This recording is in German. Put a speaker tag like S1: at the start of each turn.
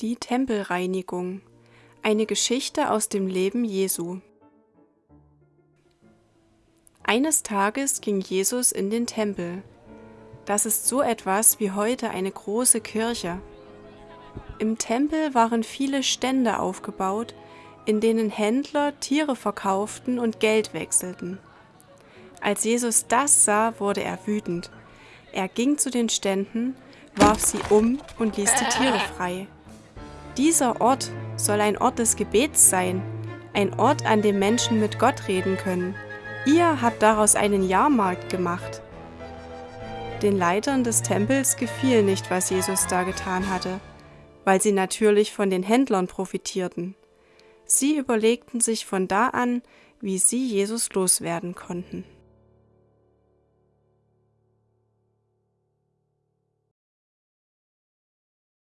S1: Die Tempelreinigung. Eine Geschichte aus dem Leben Jesu. Eines Tages ging Jesus in den Tempel. Das ist so etwas wie heute eine große Kirche. Im Tempel waren viele Stände aufgebaut, in denen Händler Tiere verkauften und Geld wechselten. Als Jesus das sah, wurde er wütend. Er ging zu den Ständen, warf sie um und ließ die Tiere frei. Dieser Ort soll ein Ort des Gebets sein, ein Ort, an dem Menschen mit Gott reden können. Ihr habt daraus einen Jahrmarkt gemacht. Den Leitern des Tempels gefiel nicht, was Jesus da getan hatte, weil sie natürlich von den Händlern profitierten. Sie überlegten sich von da an, wie sie Jesus loswerden konnten.